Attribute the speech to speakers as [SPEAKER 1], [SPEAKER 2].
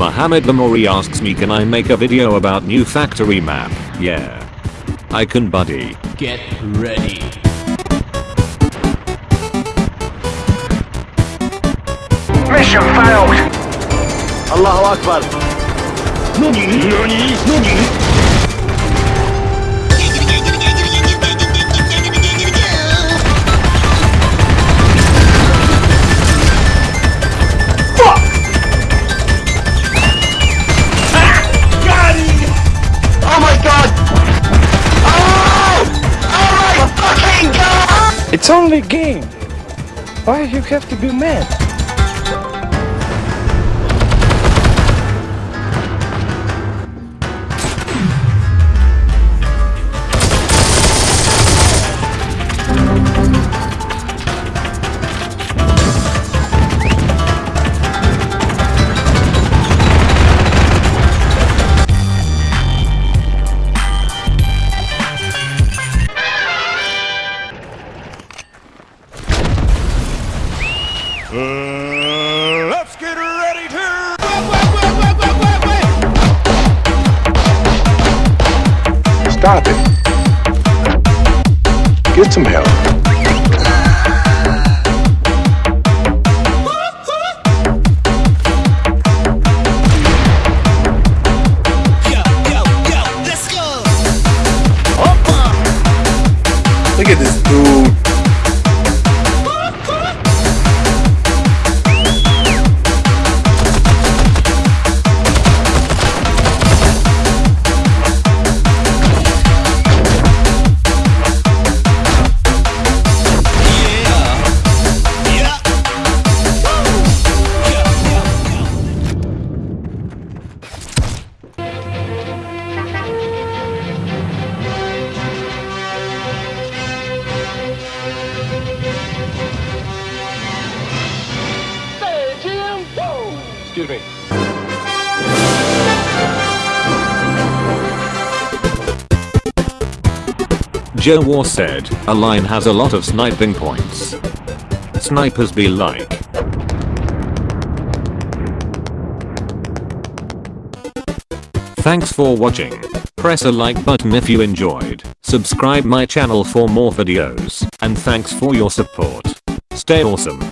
[SPEAKER 1] Mohammed Lamori asks me can I make a video about new factory map? Yeah. I can buddy.
[SPEAKER 2] Get ready.
[SPEAKER 3] Mission failed.
[SPEAKER 4] Allahu Akbar.
[SPEAKER 3] Oh
[SPEAKER 5] It's only a game. Why you have to be mad?
[SPEAKER 6] Uh, let's get ready to.
[SPEAKER 4] Stop it. Get some help.
[SPEAKER 5] Excuse me.
[SPEAKER 1] Joe War said, a line has a lot of sniping points. Snipers be like. Thanks for watching. Press a like button if you enjoyed. Subscribe my channel for more videos. And thanks for your support. Stay awesome.